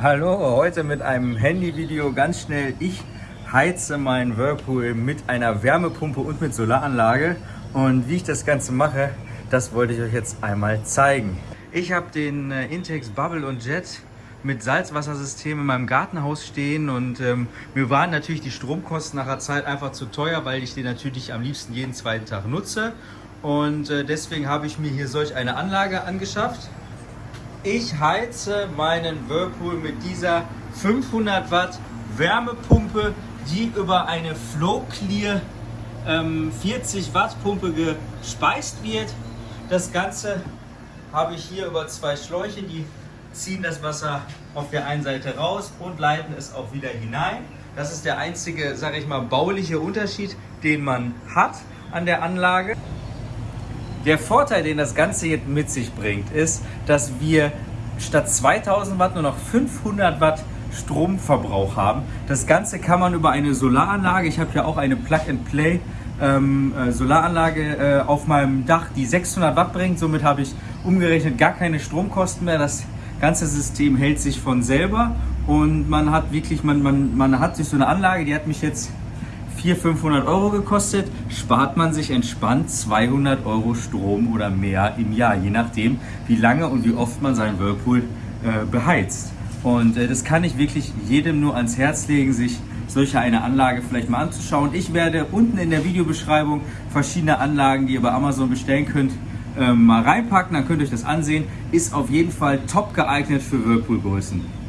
Hallo, heute mit einem Handyvideo ganz schnell. Ich heize meinen Whirlpool mit einer Wärmepumpe und mit Solaranlage. Und wie ich das Ganze mache, das wollte ich euch jetzt einmal zeigen. Ich habe den äh, Intex Bubble und Jet mit Salzwassersystem in meinem Gartenhaus stehen und ähm, mir waren natürlich die Stromkosten nach der Zeit einfach zu teuer, weil ich den natürlich am liebsten jeden zweiten Tag nutze. Und äh, deswegen habe ich mir hier solch eine Anlage angeschafft. Ich heize meinen Whirlpool mit dieser 500 Watt Wärmepumpe, die über eine Flow Clear ähm, 40 Watt Pumpe gespeist wird. Das Ganze habe ich hier über zwei Schläuche, die ziehen das Wasser auf der einen Seite raus und leiten es auch wieder hinein. Das ist der einzige, sage ich mal, bauliche Unterschied, den man hat an der Anlage. Der Vorteil, den das Ganze jetzt mit sich bringt, ist, dass wir statt 2000 Watt nur noch 500 Watt Stromverbrauch haben. Das Ganze kann man über eine Solaranlage, ich habe ja auch eine Plug-and-Play ähm, äh, Solaranlage äh, auf meinem Dach, die 600 Watt bringt. Somit habe ich umgerechnet gar keine Stromkosten mehr. Das ganze System hält sich von selber und man hat wirklich, man, man, man hat sich so eine Anlage, die hat mich jetzt 400, 500 Euro gekostet, spart man sich entspannt 200 Euro Strom oder mehr im Jahr, je nachdem, wie lange und wie oft man seinen Whirlpool äh, beheizt. Und äh, das kann ich wirklich jedem nur ans Herz legen, sich solche eine Anlage vielleicht mal anzuschauen. Ich werde unten in der Videobeschreibung verschiedene Anlagen, die ihr bei Amazon bestellen könnt, äh, mal reinpacken. Dann könnt ihr euch das ansehen. Ist auf jeden Fall top geeignet für Whirlpool-Größen.